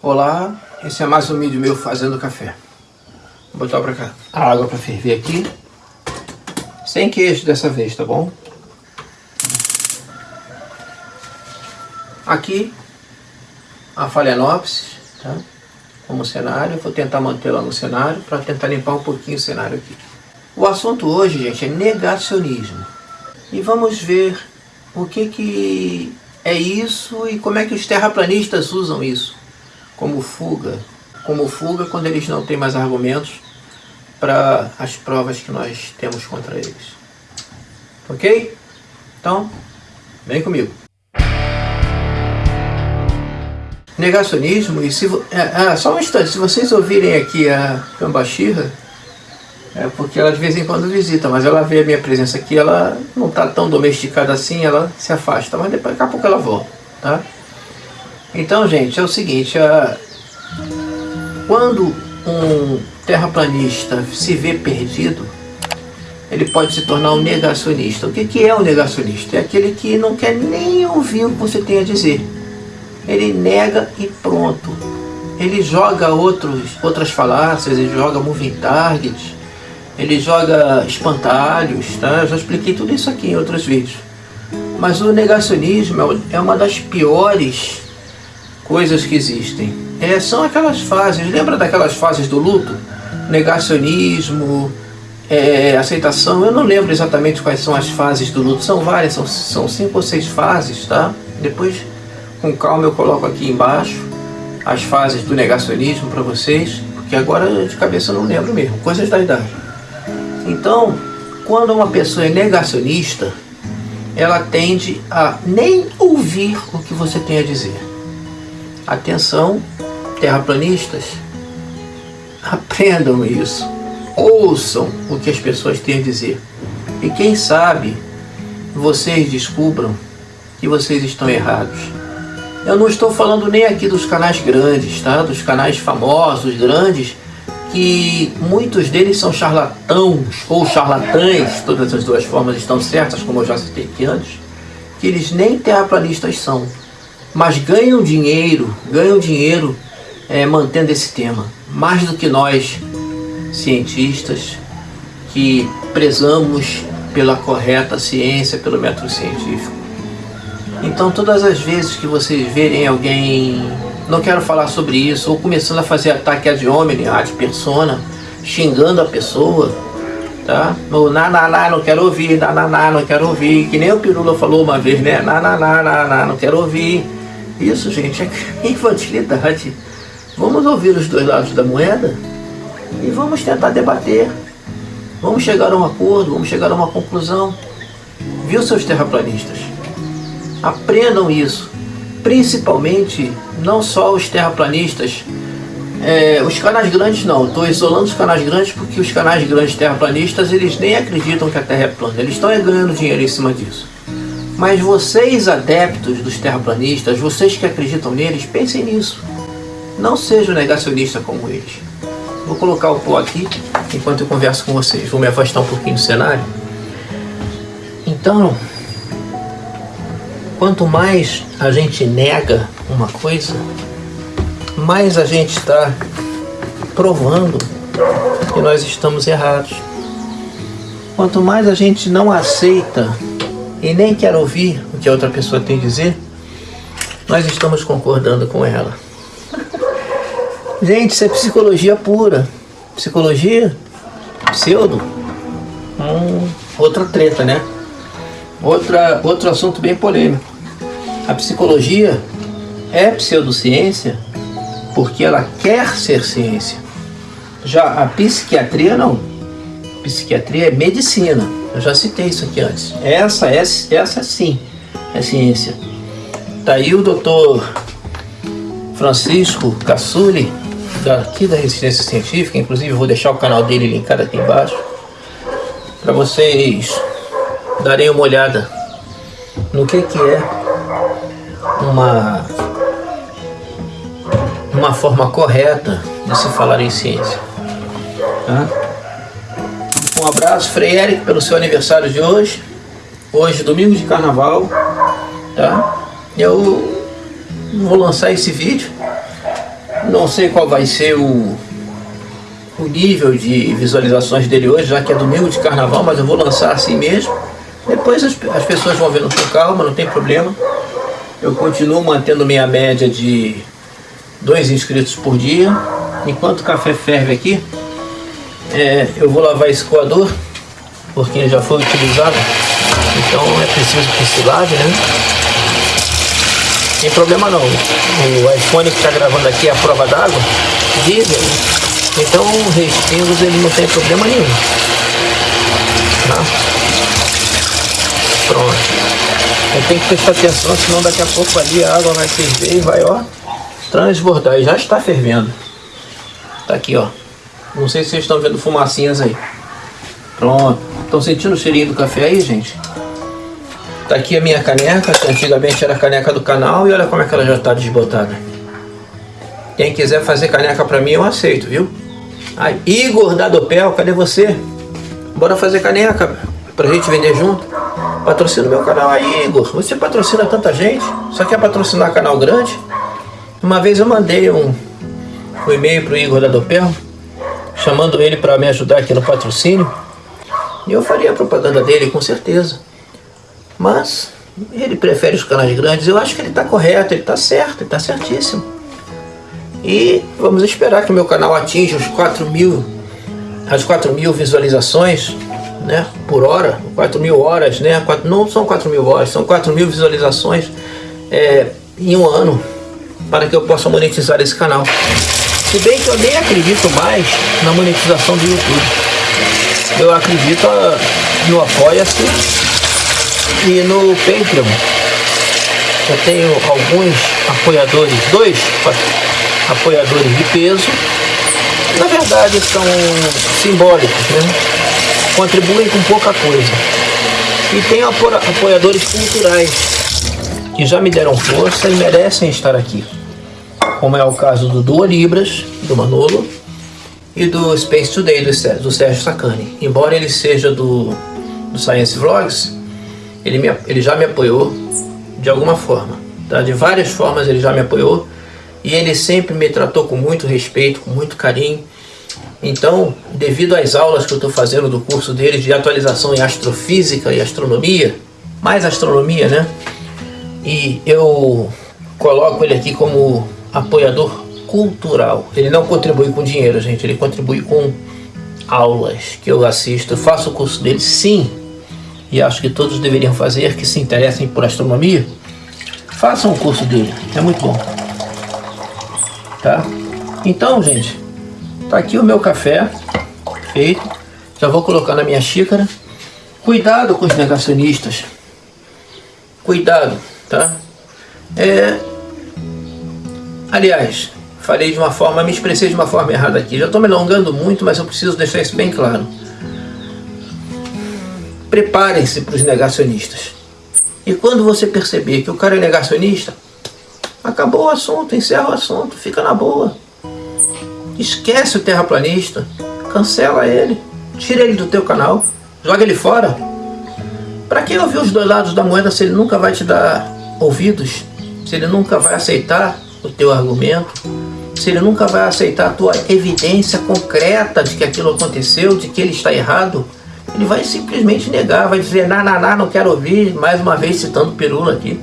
Olá, esse é mais um vídeo meu fazendo café. Vou botar pra cá a água pra ferver aqui. Sem queijo dessa vez, tá bom? Aqui a Phalaenopsis, tá? Como cenário, vou tentar mantê-la no cenário para tentar limpar um pouquinho o cenário aqui. O assunto hoje, gente, é negacionismo. E vamos ver o que que é isso e como é que os terraplanistas usam isso como fuga, como fuga quando eles não têm mais argumentos para as provas que nós temos contra eles. Ok? Então, vem comigo. Negacionismo, e se, é, é, só um instante, se vocês ouvirem aqui a Cambachirra, é porque ela de vez em quando visita, mas ela vê a minha presença aqui, ela não está tão domesticada assim, ela se afasta, mas depois, daqui a pouco ela volta, tá? Então, gente, é o seguinte, a... quando um terraplanista se vê perdido, ele pode se tornar um negacionista. O que, que é um negacionista? É aquele que não quer nem ouvir o que você tem a dizer. Ele nega e pronto. Ele joga outros, outras falácias, ele joga moving targets, ele joga espantalhos, tá? Eu já expliquei tudo isso aqui em outros vídeos. Mas o negacionismo é uma das piores coisas que existem. É, são aquelas fases, lembra daquelas fases do luto? Negacionismo, é, aceitação, eu não lembro exatamente quais são as fases do luto, são várias, são, são cinco ou seis fases, tá? Depois, com calma, eu coloco aqui embaixo as fases do negacionismo para vocês, porque agora de cabeça eu não lembro mesmo, coisas da idade. Então, quando uma pessoa é negacionista, ela tende a nem ouvir o que você tem a dizer. Atenção, terraplanistas, aprendam isso. Ouçam o que as pessoas têm a dizer. E quem sabe vocês descubram que vocês estão errados. Eu não estou falando nem aqui dos canais grandes, tá? Dos canais famosos, grandes, que muitos deles são charlatãos ou charlatães, todas as duas formas estão certas, como eu já citei aqui antes, que eles nem terraplanistas são mas ganham dinheiro, ganham dinheiro é, mantendo esse tema, mais do que nós, cientistas, que prezamos pela correta ciência, pelo método científico. Então todas as vezes que vocês verem alguém, não quero falar sobre isso, ou começando a fazer ataque ad hominem, ad persona, xingando a pessoa, tá? No na na na, não quero ouvir, na na na, não quero ouvir, que nem o Pirula falou uma vez, né? Na na na na, na não quero ouvir. Isso, gente, é infantilidade. Vamos ouvir os dois lados da moeda e vamos tentar debater. Vamos chegar a um acordo, vamos chegar a uma conclusão. Viu, seus terraplanistas? Aprendam isso. Principalmente, não só os terraplanistas, é, os canais grandes não, estou isolando os canais grandes porque os canais grandes terraplanistas eles nem acreditam que a Terra é plana, eles estão ganhando dinheiro em cima disso. Mas vocês, adeptos dos terraplanistas, vocês que acreditam neles, pensem nisso. Não sejam negacionistas como eles. Vou colocar o pó aqui enquanto eu converso com vocês. Vou me afastar um pouquinho do cenário. Então, quanto mais a gente nega uma coisa, mais a gente está provando que nós estamos errados. Quanto mais a gente não aceita e nem quer ouvir o que a outra pessoa tem a dizer, nós estamos concordando com ela. Gente, isso é psicologia pura. Psicologia, pseudo, hum, outra treta, né? Outra, outro assunto bem polêmico. A psicologia é pseudociência porque ela quer ser ciência. Já a psiquiatria não. Psiquiatria é medicina. Eu já citei isso aqui antes. Essa, essa, essa sim é ciência. Tá aí o doutor Francisco Cassuli, daqui da Resistência Científica, inclusive vou deixar o canal dele linkado aqui embaixo, para vocês darem uma olhada no que, que é uma, uma forma correta de se falar em ciência. Tá? Um abraço, Frei Eric, pelo seu aniversário de hoje. Hoje, domingo de carnaval, tá? Eu vou lançar esse vídeo Não sei qual vai ser o, o nível de visualizações dele hoje, já que é domingo de carnaval, mas eu vou lançar assim mesmo. Depois as, as pessoas vão vendo com calma, não tem problema. Eu continuo mantendo minha média de dois inscritos por dia. Enquanto o café ferve aqui, é, eu vou lavar esse coador, porque ele já foi utilizado. Então é preciso que se lave, né? Tem problema não. O iPhone que está gravando aqui é a prova d'água, diesel. Então respingos ele não tem problema nenhum. Tá? Pronto. Tenho que prestar atenção, senão daqui a pouco ali a água vai ferver e vai, ó, transbordar. E já está fervendo. Tá aqui, ó. Não sei se vocês estão vendo fumacinhas aí. Pronto. Estão sentindo o cheirinho do café aí, gente? Tá aqui a minha caneca, que antigamente era a caneca do canal, e olha como é que ela já está desbotada. Quem quiser fazer caneca pra mim, eu aceito, viu? Ai, Igor da Dopel, cadê você? Bora fazer caneca pra gente vender junto. Patrocina meu canal aí, Igor. Você patrocina tanta gente, só quer patrocinar canal grande. Uma vez eu mandei um, um e-mail pro Igor da Dopel, chamando ele para me ajudar aqui no patrocínio. Eu faria a propaganda dele, com certeza. Mas ele prefere os canais grandes. Eu acho que ele está correto, ele está certo, ele está certíssimo. E vamos esperar que o meu canal atinja os 4 mil, as 4 mil visualizações né, por hora, 4 mil horas, né, 4, não são 4 mil horas, são 4 mil visualizações é, em um ano, para que eu possa monetizar esse canal. Se bem que eu nem acredito mais na monetização do YouTube. Eu acredito no Apoia-se e no Patreon. Eu tenho alguns apoiadores, dois apoiadores de peso, na verdade são simbólicos, né? contribuem com pouca coisa. E tem apoiadores culturais que já me deram força e merecem estar aqui, como é o caso do Duo Libras, do Manolo, e do Space Today, do Sérgio, do Sérgio Sacani. Embora ele seja do, do Science Vlogs, ele, me, ele já me apoiou de alguma forma. Tá? De várias formas ele já me apoiou e ele sempre me tratou com muito respeito, com muito carinho. Então, devido às aulas que eu estou fazendo do curso dele de atualização em astrofísica e astronomia, mais astronomia, né? E eu coloco ele aqui como apoiador cultural. Ele não contribui com dinheiro, gente, ele contribui com aulas que eu assisto. Faço o curso dele, sim, e acho que todos deveriam fazer que se interessem por astronomia. Façam o curso dele, é muito bom tá? Então, gente, tá aqui o meu café feito. Já vou colocar na minha xícara. Cuidado com os negacionistas. Cuidado, tá? É... Aliás, falei de uma forma, me expressei de uma forma errada aqui. Já estou me alongando muito, mas eu preciso deixar isso bem claro. Preparem-se para os negacionistas. E quando você perceber que o cara é negacionista, Acabou o assunto, encerra o assunto, fica na boa. Esquece o terraplanista, cancela ele, tira ele do teu canal, joga ele fora. Para que ouvir os dois lados da moeda se ele nunca vai te dar ouvidos? Se ele nunca vai aceitar o teu argumento? Se ele nunca vai aceitar a tua evidência concreta de que aquilo aconteceu, de que ele está errado? Ele vai simplesmente negar, vai dizer, na, na, na, não quero ouvir, mais uma vez citando Pirula aqui.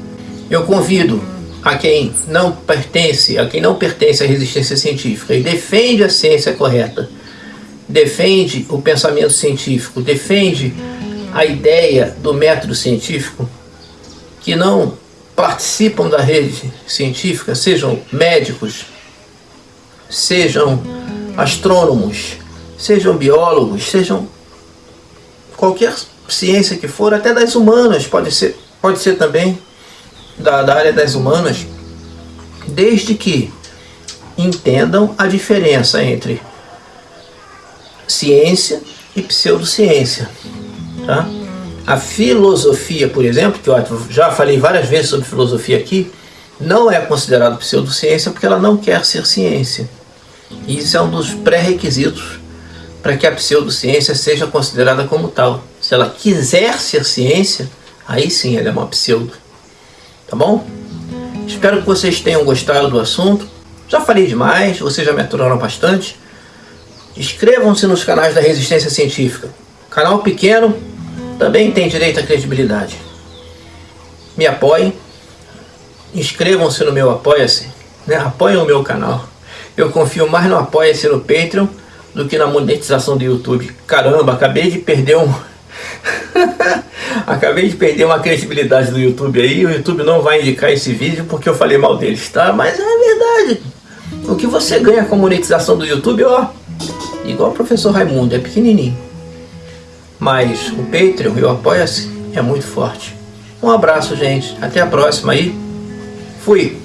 Eu convido a quem não pertence, a quem não pertence à resistência científica e defende a ciência correta, defende o pensamento científico, defende a ideia do método científico, que não participam da rede científica, sejam médicos, sejam astrônomos, sejam biólogos, sejam qualquer ciência que for, até das humanas pode ser, pode ser também, da, da área das humanas, desde que entendam a diferença entre ciência e pseudociência. Tá? A filosofia, por exemplo, que eu já falei várias vezes sobre filosofia aqui, não é considerada pseudociência porque ela não quer ser ciência. E isso é um dos pré-requisitos para que a pseudociência seja considerada como tal. Se ela quiser ser ciência, aí sim ela é uma pseudo. Tá bom? Espero que vocês tenham gostado do assunto. Já falei demais, vocês já me aturaram bastante. Inscrevam-se nos canais da Resistência Científica. Canal pequeno também tem direito à credibilidade. Me apoiem. Inscrevam-se no meu Apoia-se. Né? Apoiem o meu canal. Eu confio mais no Apoia-se no Patreon do que na monetização do YouTube. Caramba, acabei de perder um... acabei de perder uma credibilidade do YouTube aí. O YouTube não vai indicar esse vídeo porque eu falei mal deles, tá? Mas é verdade. O que você ganha com a monetização do YouTube, ó, igual o professor Raimundo, é pequenininho. Mas o Patreon e o Apoia-se é muito forte. Um abraço, gente. Até a próxima aí. Fui.